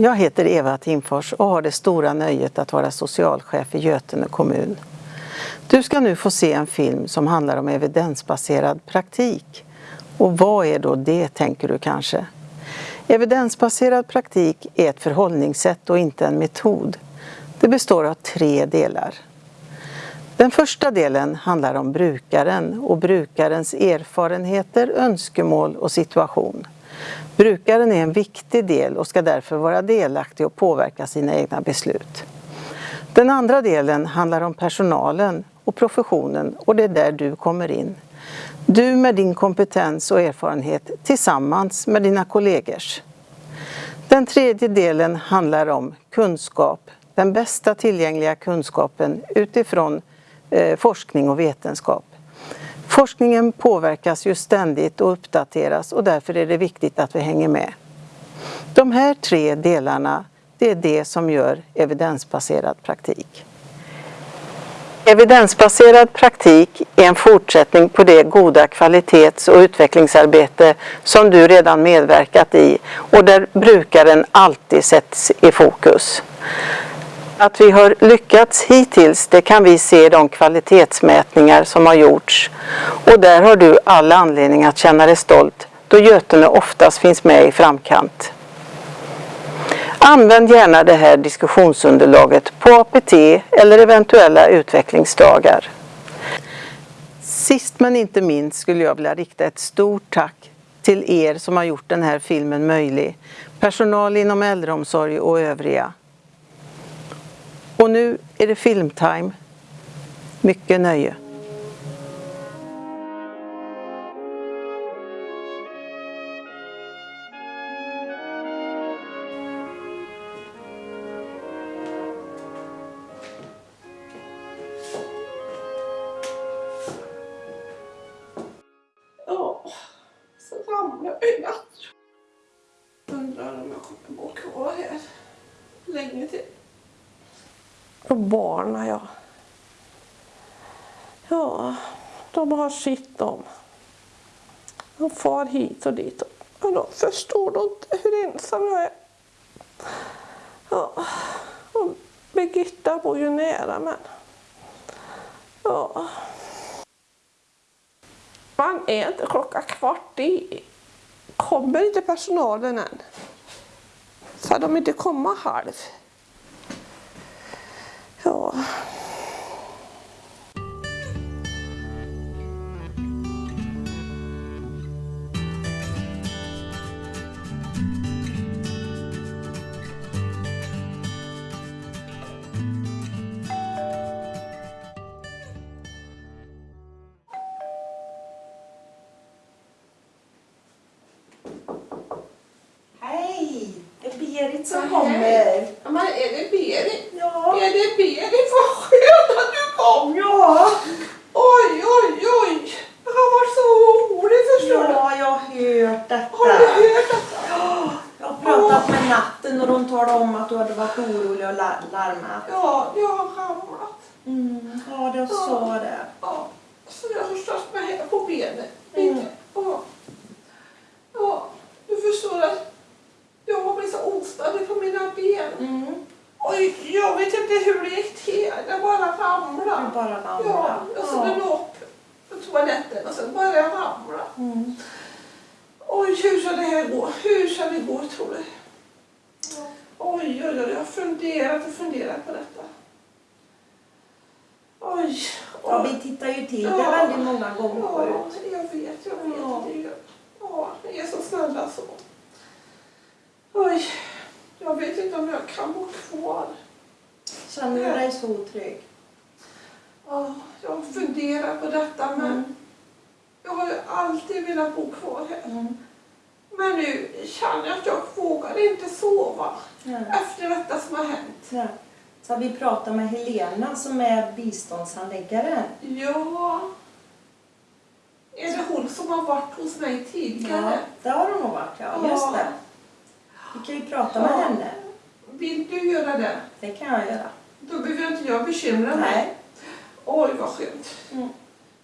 Jag heter Eva Timfors och har det stora nöjet att vara socialchef i Götene kommun. Du ska nu få se en film som handlar om evidensbaserad praktik. Och vad är då det, tänker du kanske? Evidensbaserad praktik är ett förhållningssätt och inte en metod. Det består av tre delar. Den första delen handlar om brukaren och brukarens erfarenheter, önskemål och situation. Brukaren är en viktig del och ska därför vara delaktig och påverka sina egna beslut. Den andra delen handlar om personalen och professionen och det är där du kommer in. Du med din kompetens och erfarenhet tillsammans med dina kollegors. Den tredje delen handlar om kunskap, den bästa tillgängliga kunskapen utifrån eh, forskning och vetenskap. Forskningen påverkas ju ständigt och uppdateras och därför är det viktigt att vi hänger med. De här tre delarna, det är det som gör evidensbaserad praktik. Evidensbaserad praktik är en fortsättning på det goda kvalitets och utvecklingsarbete som du redan medverkat i och där brukaren alltid sätts i fokus. Att vi har lyckats hittills det kan vi se i de kvalitetsmätningar som har gjorts och där har du all anledning att känna dig stolt då Götene oftast finns med i framkant. Använd gärna det här diskussionsunderlaget på APT eller eventuella utvecklingsdagar. Sist men inte minst skulle jag vilja rikta ett stort tack till er som har gjort den här filmen möjlig. Personal inom äldreomsorg och övriga. Och nu är det filmtime. Mycket nöje. Har sitt om. De far hit och dit. Och de förstår då inte hur ensam jag är. Ja, och Birgitta bor ju nära men... Ja. Man är inte klockan kvart i. Kommer inte personalen än? Ska de inte komma halv? Ja. Mm. Ja, sa det. Ja, så jag har stått mig här på benet. Mm. Ja. ja, du förstår att jag har blivit så ostadig på mina ben. Mm. Oj, jag vet inte hur det gick till. Jag bara ramlade. Du bara ramlade. Ja, jag skulle nå upp på toaletten och sen började jag ramla. Mm. Oj, hur ska det här gå? Hur ska det gå tror du? Oj, oj, oj, jag har funderat och funderat på detta. Ja, vi tittar ju till det väldigt många gånger Ja, förut. jag vet, jag vet. Ja. Det är, ja, ni är så snälla så. Oj, jag vet inte om jag kan bo kvar. Känner du dig så otrygg? Ja, jag har funderat på detta men Mm. jag har ju alltid velat bo kvar här. Mm. Men nu känner jag att jag vågar inte sova Ja. efter detta som har hänt. Ja. Så har vi pratat med Helena som är biståndshandläggare. Ja, är det hon som har varit hos mig Ja, tidigare? det har hon nog varit. Ja, just det. Vi kan ju prata med Ja. henne. Vill du göra det? Det kan jag göra. Då behöver inte jag bekymra mig. Nej. Oj, vad skönt. Mm.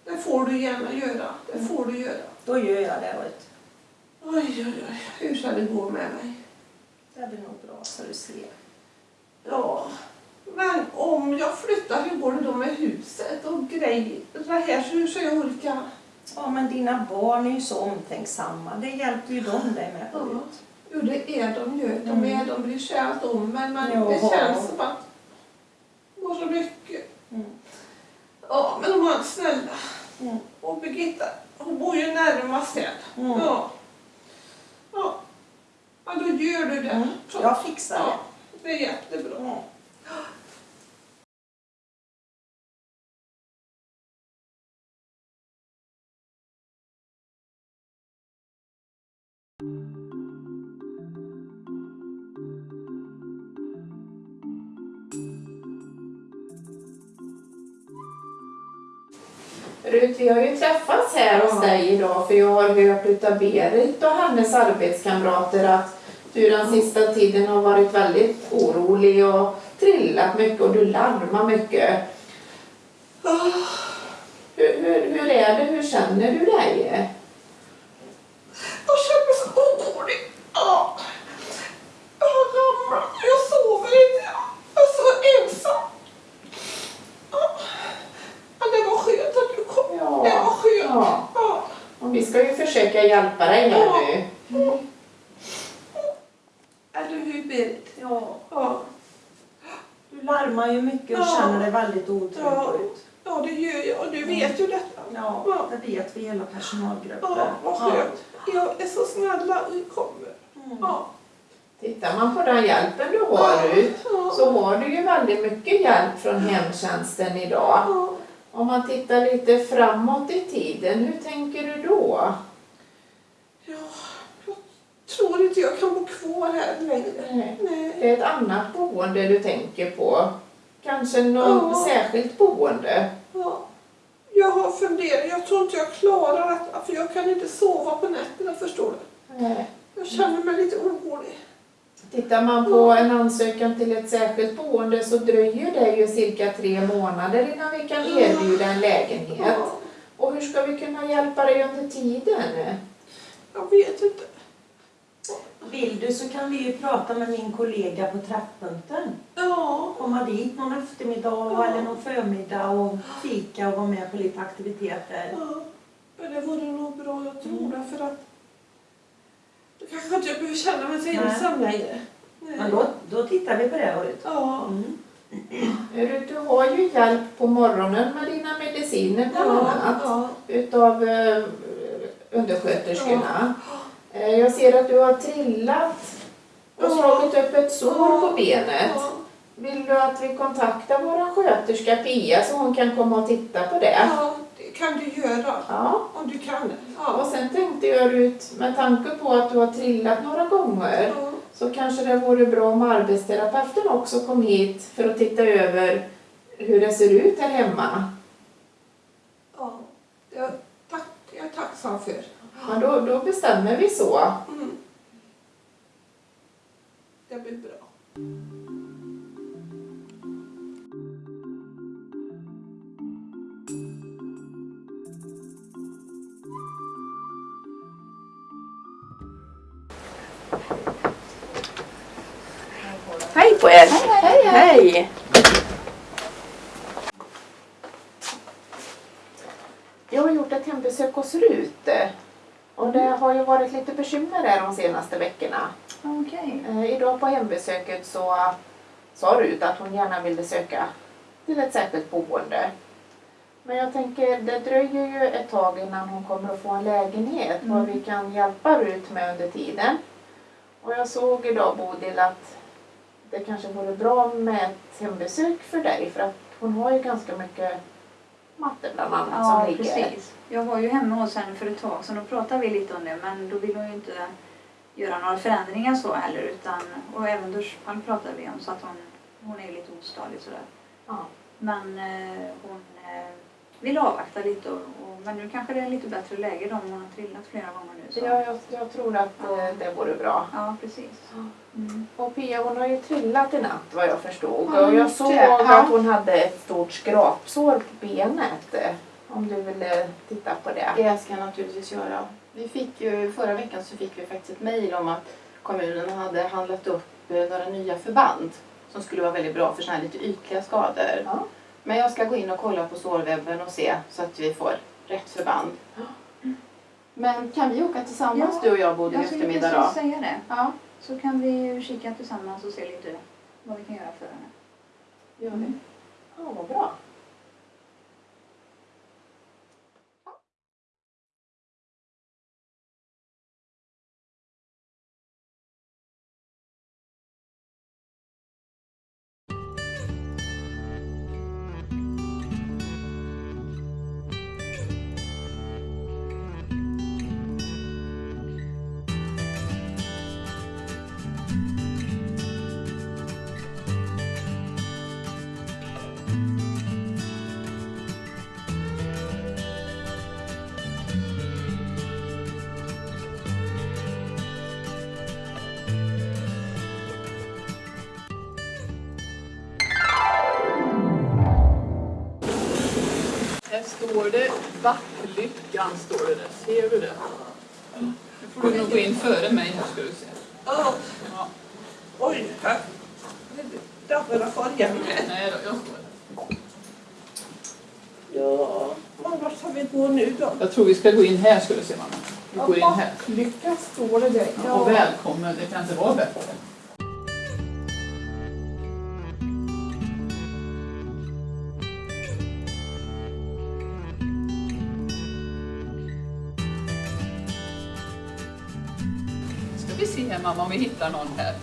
Det får du gärna göra. Det får du göra. Då gör jag det. Vet. Oj, oj, oj. Hur ska det gå med mig? Det blir nog bra så du ser. Ja, men om jag flyttar, hur går det då med huset och grejer? Det här hur ska jag orka? Ja, men dina barn är ju så omtänksamma. Det hjälper ju de dig med Ja. Rut. Jo, det är de ju. De, Mm. är, de bryr sig allt om men man, Ja. det känns som att det var så mycket. Mm. Ja, men de var snälla. Mm. Och Birgitta, hon bor ju närmast här. Mm. Ja. ja. Ja, då gör du det. Mm. Jag fixar ja, det. det är jättebra. Mm. Vi har ju träffats här hos dig idag för jag har hört utav Berit och hennes arbetskamrater att du den sista tiden har varit väldigt orolig och trillat mycket och du larmar mycket. Ah, Hur, hur, hur är det? Hur känner du dig? Jag känner mig så orolig. Ja. Jag har ramlat. Jag sover inte. Jag är så ensam. Ja. Men det var skönt att du kom. Ja. Det var skönt. Ja. Ja. Och vi ska ju försöka hjälpa dig här Ja. nu. Eller hur Berit? Ja, Ja. du larmar ju mycket och Ja. känner dig väldigt otrygg Ja. Rut. ja, det gör jag. Och du vet ju detta. Ja, Ja. det vet vi i hela personalgruppen. Ja, vad skönt. Jag är så snälla och kommer. Mm. Ja. Tittar man på den hjälpen du har Ja. så har du ju väldigt mycket hjälp från hemtjänsten idag. Ja. Om man tittar lite framåt i tiden, hur tänker du då? Ja, jag tror inte jag kan bo kvar här längre. Nej. Nej. Det är ett annat boende du tänker på. Kanske något särskilt boende. Ja. Jag har funderat. Jag tror inte jag klarar detta. För jag kan inte sova på nätterna, förstår du. Nej. Jag känner mig lite orolig. Tittar man på en ansökan till ett särskilt boende så dröjer det ju cirka tre månader innan vi kan erbjuda en lägenhet. Och hur ska vi kunna hjälpa dig under tiden? Jag vet inte. Vill du så kan vi ju prata med min kollega på Träffpunkten. Ja. Komma dit någon eftermiddag Ja. eller någon förmiddag och fika och vara med på lite aktiviteter. ja. Men det vore nog bra, jag tror det. För att kanske inte jag behöver känna mig så Nej. ensam längre. Nej. Men då, då tittar vi på det Rut. Ja. Mm. Rut, Du har ju hjälp på morgonen med dina mediciner bland Ja. annat. Ja. utav eh, undersköterskorna. Eh, Jag ser att du har trillat och Ja. slagit upp ett sår på benet. Ja. Vill du att vi kontaktar vår sköterska Pia så hon kan komma och titta på det? Kan du göra. Ja. Om du kan. Och Ja. sen tänkte jag ut, med tanke på att du har trillat några gånger, Ja. så kanske det vore bra om arbetsterapeuten också kom hit för att titta över hur det ser ut här hemma. Ja. Jag, tack, jag är tacksam för. Men då, då bestämmer vi så. Mm. Det blir bra. Er! Hej, Hej! Jag har gjort ett hembesök hos Rut. Och det har ju varit lite bekymmer där de senaste veckorna. Okej. Eh, idag på hembesöket så sa Rut att hon gärna ville söka till ett särskilt boende. Men jag tänker, det dröjer ju ett tag innan hon kommer att få en lägenhet. Vad vi kan hjälpa Rut med under tiden. Och jag såg idag Bodil att det kanske vore bra med ett hembesök för dig. För att hon har ju ganska mycket matte bland annat Ja, som ligger. precis. Jag var ju hemma hos henne för ett tag sedan och pratade vi lite om det men då ville hon ju inte göra några förändringar så heller utan och även duschpall pratade vi om så att hon, hon är ju lite ostadig sådär. Ja. Men eh, hon eh, vill avvakta lite och, och, men nu kanske det är lite bättre läge då om hon har trillat flera gånger nu. Så. Ja, jag, jag tror att eh, det vore bra. ja precis. Mm. Och Pia hon har ju trillat i natt vad jag förstod. Ja, och jag såg det. Ja. att hon hade ett stort skrapsår på benet. eh, Om du ville titta på det. Det ska jag naturligtvis göra. Vi fick ju, förra veckan så fick vi faktiskt ett mejl om att kommunen hade handlat upp eh, några nya förband som skulle vara väldigt bra för såna här lite ytliga skador. Ja. Men jag ska gå in och kolla på sårwebben och se så att vi får rätt förband. Men kan vi åka tillsammans Ja, du och jag Bodil Jag skulle eftermiddag då? säga det. Ja, Så kan vi kika tillsammans och se lite vad vi kan göra för henne. gör vi. Ja, vad bra. Står det Backlyckan, står det där. Ser du det? Nu får du nog gå in före mig här ska du se. Ja. Ja. Oj, här. Där får jag följa med. Nej då, jag står där. Ja, men vart ska vi gå nu då? Jag tror vi ska gå in här ska du se mamma. Vi går in här. Lycka står det där. Ja. Och välkommen, det kan inte vara bättre. Mamma om vi hittar någon här.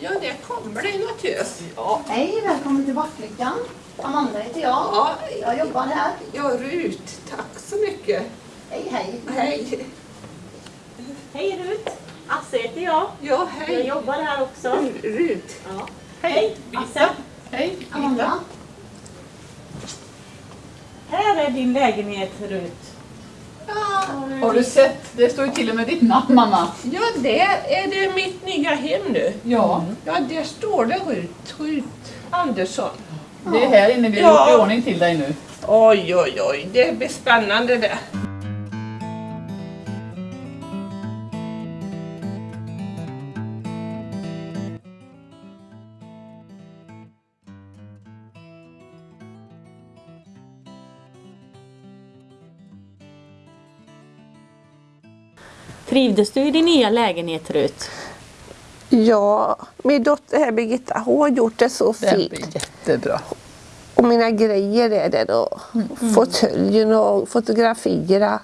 Ja, det kommer det naturligtvis. Ja, Hej, välkommen till Backlyckan. Amanda heter jag. Ja, Jag jobbar här. ja, Rut. Tack så mycket. Hej, hej. Hej. Hej Rut! Asse heter jag. Ja, Jag hej. jobbar här också. Rut. Ja. Hej Asse! hej. Amanda. Här är din lägenhet Rut. Har du sett? Det står ju till och med ditt namn mamma. Ja, det är det mitt nya hem nu. Ja, Ja, där står det Rut. Rut Andersson. det är här inne vi har Ja. gjort i ordning till dig nu. Oj, oj, oj. Det blir spännande det. Trivdes du i din nya lägenhet Rut? Ja, min dotter här Birgitta, hon har gjort det så Det blir fint. jättebra. Och mina grejer är det då. Fåtöljen och fotografierna.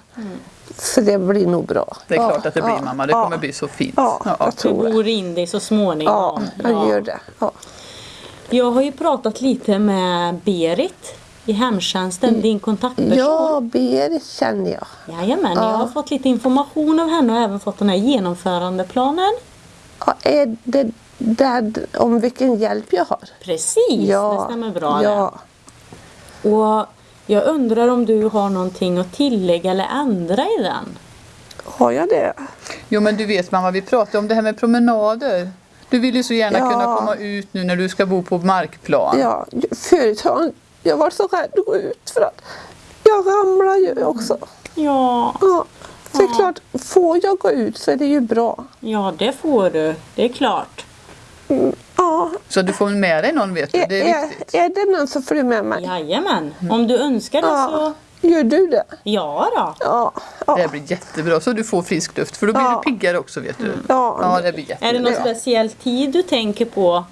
Så det blir nog bra. Det är Ja, klart att det blir ja, mamma, det ja, kommer bli så fint. Ja, Ja. jag Du tror det. bor in dig så småningom. Ja, jag gör det. Ja. Jag har ju pratat lite med Berit i hemtjänsten, din kontaktperson. ja, Berit känner jag. Jajamän, jag har fått lite information av henne och även fått den här genomförandeplanen. Ja, är det där om vilken hjälp jag har? Precis, Ja, det stämmer bra ja. det. Och jag undrar om du har någonting att tillägga eller ändra i den? Har jag det? Jo men du vet mamma, vi pratade om det här med promenader. Du vill ju så gärna Ja. kunna komma ut nu när du ska bo på markplan. Ja, förut har jag varit så rädd att gå ut för att jag ramlar ju också. Ja, Ja, så det är klart, får jag gå ut så är det ju bra. ja det får du. Det är klart. Ja, Så du får med dig någon vet du, är, det är är, viktigt. är det någon som följer med mig? Jajamän, om du önskar det så Ja. Gör du det? ja då. Ja. ja. Det blir jättebra, så du får frisk luft för då blir Ja. du piggare också vet du. Ja. Ja, det blir Är det jättebra. någon speciell tid du tänker på?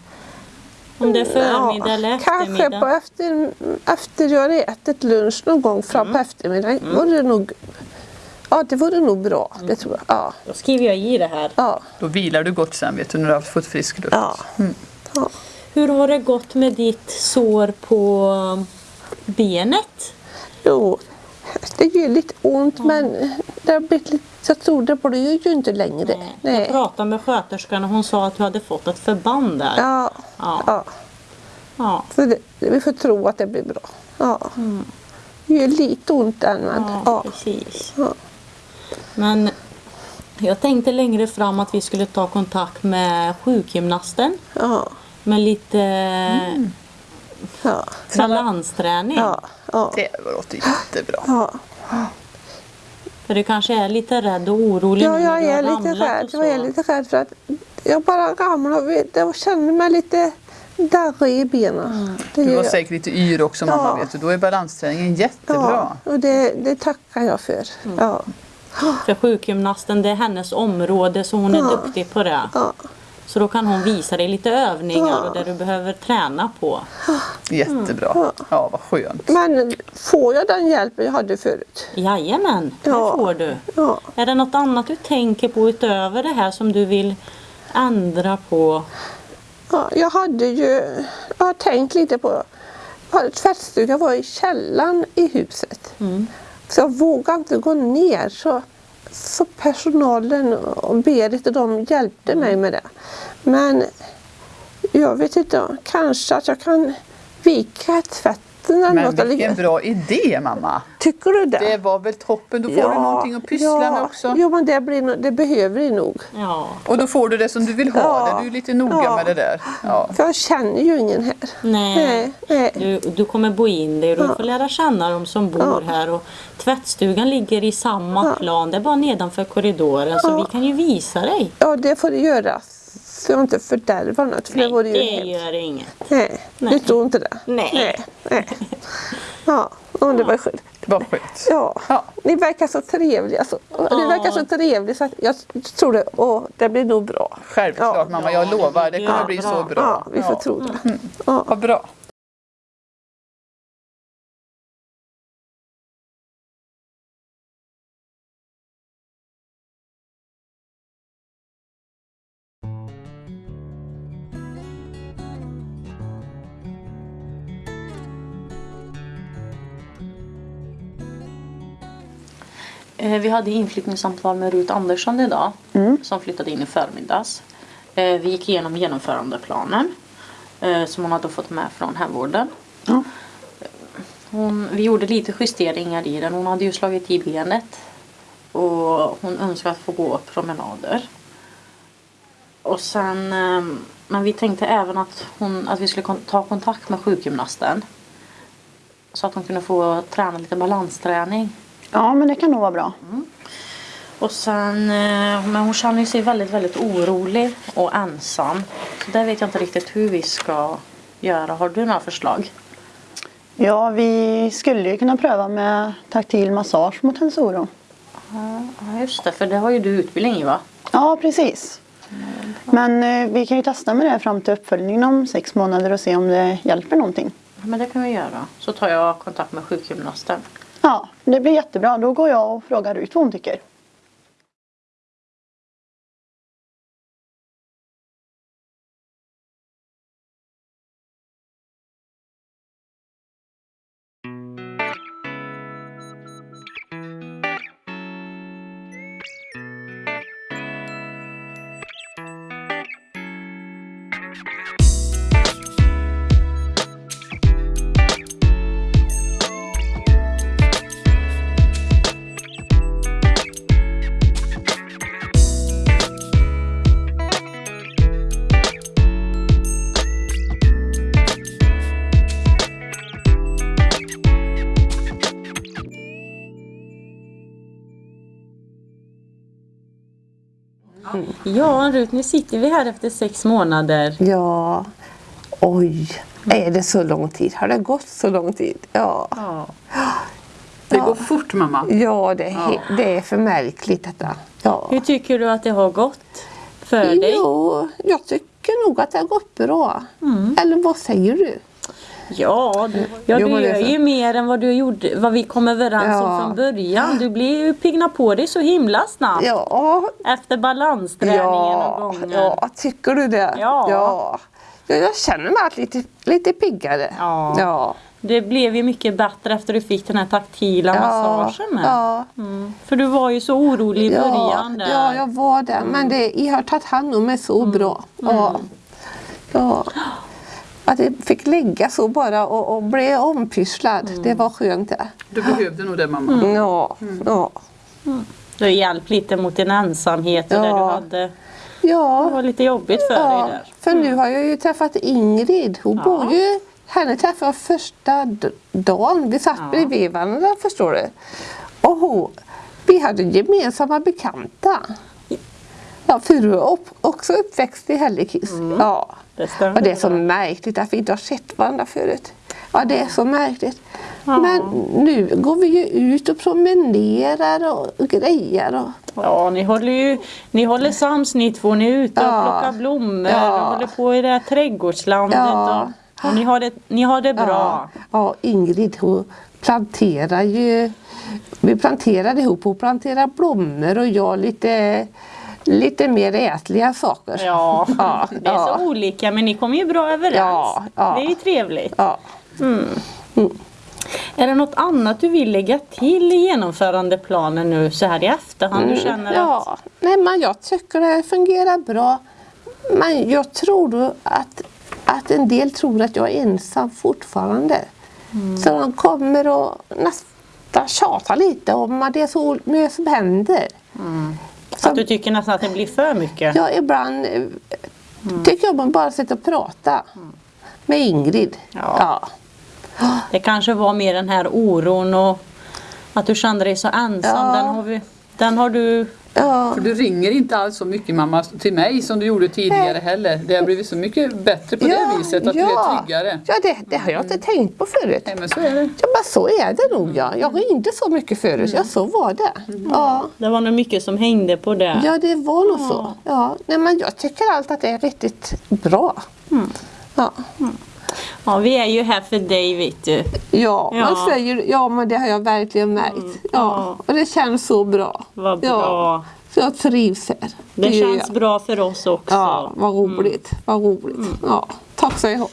Om det är förmiddag eller Kanske på eftermiddag? efter, efter jag har ätit lunch någon gång fram Mm. på eftermiddagen. Vore det nog, ja, det vore nog bra. Det tror jag. Ja. Då skriver jag i det här. Ja. Då vilar du gott sen vet du när du har fått frisk luft. Ja. ja. Hur har det gått med ditt sår på benet? Jo, det gör lite ont men det har blivit lite, jag tror det blir ju inte längre. Jag Nej. pratade med sköterskan och hon sa att du hade fått ett förband där. Ja. Ja. ja. Ja. Så det, vi får tro att det blir bra. Ja. Det gör lite ont än men Ja, ja. precis. Ja. Men jag tänkte längre fram att vi skulle ta kontakt med sjukgymnasten Ja. med lite Ja. balansträning. Ja. Ja. Det låter jättebra. Ja. För du kanske är lite rädd och orolig Ja, jag du har är lite rädd. Jag är lite rädd för att jag bara ramlar och känner mig lite darrig i benen. Det Du var jag. säkert lite yr också mamma Ja. vet du. Då är balansträningen jättebra. Ja, och det, det tackar jag för. Mm. Ja. För sjukgymnasten det är hennes område så hon är Ja. duktig på det. Ja. Så då kan hon visa dig lite övningar Ja. och det du behöver träna på. Jättebra. Ja, vad skönt. Men får jag den hjälpen jag hade förut? Jajamän, det Ja. får du. Ja. Är det något annat du tänker på utöver det här som du vill ändra på? Ja, jag hade ju jag har tänkt lite på jag hade tvättstuga var i källaren i huset. Mm. Så jag vågade inte gå ner. Så, så personalen och Berit och de hjälpte mig med det. Men jag vet inte, kanske att jag kan vika eller Men något. eller- vilken bra idé mamma. Tycker du det? Det var väl toppen. Då får du någonting att pyssla med också. Jo, men det, blir, det behöver det nog. Ja, Och då får du det som du vill ha Ja. det. Du är lite noga Ja. med det där. Ja. För jag känner ju ingen här. nej. Nej, nej. Du, du kommer bo in dig och du Ja. får lära känna dem som bor Ja. här. Och tvättstugan ligger i samma Ja. plan, det är bara nedanför korridoren. Så Ja. vi kan ju visa dig. Ja, det får du göra. Jag inte fördärvar något. För det Nej, vore ju det hemskt. gör inget. Nej, Nej. det står inte det. Nej. Nej. nej. Ja, ja, det var skönt. Det var skönt. Ja. Ja. Ni verkar så trevliga. Så. Ni verkar så trevliga så att jag tror det. Och det blir nog bra. Självklart Ja. mamma, jag lovar. Det kommer Ja, bli bra. så bra. Ja, vi får tro det. Ja. Vad bra. Vi hade inflyttningssamtal med Rut Andersson idag som flyttade in i förmiddags. Eh, Vi gick igenom genomförandeplanen eh, som hon hade fått med från hemvården. Hon, vi gjorde lite justeringar i den. Hon hade ju slagit i benet och hon önskade att få gå promenader. Och sen, eh, men vi tänkte även att, hon, att vi skulle ta kontakt med sjukgymnasten. Så att hon kunde få träna lite balansträning. Ja, men det kan nog vara bra. Och sen, eh, men hon känner sig väldigt, väldigt orolig och ensam. Så där vet jag inte riktigt hur vi ska göra. Har du några förslag? Ja, vi skulle ju kunna pröva med taktil massage mot hennes oro. Ja, just det. För det har ju du utbildning i va? Ja, precis. Men eh, vi kan ju testa med det fram till uppföljningen om sex månader och se om det hjälper någonting. Ja, Men det kan vi göra. Så tar jag kontakt med sjukgymnasten. Ja, det blir jättebra. Då går jag och frågar ut vad hon tycker. Ja, Rut, nu sitter vi här efter sex månader. Ja. Oj. Är det så lång tid? Har det gått så lång tid? Ja. Det går fort mamma. Ja, det är, he- det är för märkligt detta. Ja. Hur tycker du att det har gått för dig? Jo, jag tycker nog att det har gått bra. Eller vad säger du? Ja, du, ja, du gör ju mer än vad, du gjorde, vad vi kom överens om Ja. från början. Du blir ju pigna på dig så himla snabbt. Ja, Efter balansträningen ja, och gången. ja, tycker du det? Ja. ja. Ja, Jag känner mig lite, lite piggare. Ja. Ja. Det blev ju mycket bättre efter du fick den här taktila massagen med. Ja. Mm. För du var ju så orolig i Ja, början där. ja, jag var det. Men det, jag har tagit hand om mig så bra. Ja. Ja. Att det fick ligga så bara och, och bli ompysslad. Det var skönt det. Du behövde nog det mamma. Ja, ja. Du har hjälpt lite mot din ensamhet Ja. där du hade. Det ja. var lite jobbigt för dig ja. där. För nu har jag ju träffat Ingrid. Hon bor ju... Henne träffade jag första dagen. Vi satt bredvid varandra förstår du. Och hon, Vi hade gemensamma bekanta. Ja, för du är upp, också uppväxt i Hällekis. Ja. Det. Och det är så märkligt att vi inte har sett varandra förut. Ja, det är så märkligt. Men nu går vi ju ut och promenerar och grejer. Och, Ja, ni håller ju ni håller sams ni två. Ni är ute och Ja. plockar blommor Ja. och håller på i det här trädgårdslandet. Ja. Och, och ni, har det, ni har det bra. Ja, ja, Ingrid hon planterar ju vi planterade ihop. Hon planterar blommor och jag lite, lite mer ätliga saker. Ja, Ja, det är ja. så olika men ni kommer ju bra överens. Ja, ja. Det är ju trevligt. Ja. Är det något annat du vill lägga till i genomförandeplanen nu så här i efterhand? Du känner att... Mm, Ja, nej men jag tycker det fungerar bra. Men jag tror att, att en del tror att jag är ensam fortfarande. Mm. Så de kommer och nästan tjatar lite om att det är så mycket som händer. Att du tycker nästan att det blir för mycket? Ja, ibland eh, tycker jag man bara sitter och pratar med Ingrid. Ja. Det kanske var mer den här oron och att du kände dig så ensam. Ja. Den, har vi, den har du... Ja. För du ringer inte alls så mycket mamma till mig som du gjorde tidigare heller. Det har blivit så mycket bättre på det viset, att du är tryggare. Ja, det, det har jag inte tänkt på förut. Nej, men så är det. Ja, men så är det nog ja. Jag ringde så mycket förut, ja så var det. Ja. Det var nog mycket som hängde på det. Ja, det var nog så. Ja. Nej, men jag tycker allt att det är riktigt bra. Ja. Ja, vi är ju här för dig vet du. Ja, Ja. man säger ja men det har jag verkligen märkt. Ja. Och det känns så bra. Vad Ja. bra. Så jag trivs här. Det gör känns bra för oss också. Ja, vad roligt. Vad roligt. Ja, tack så ha.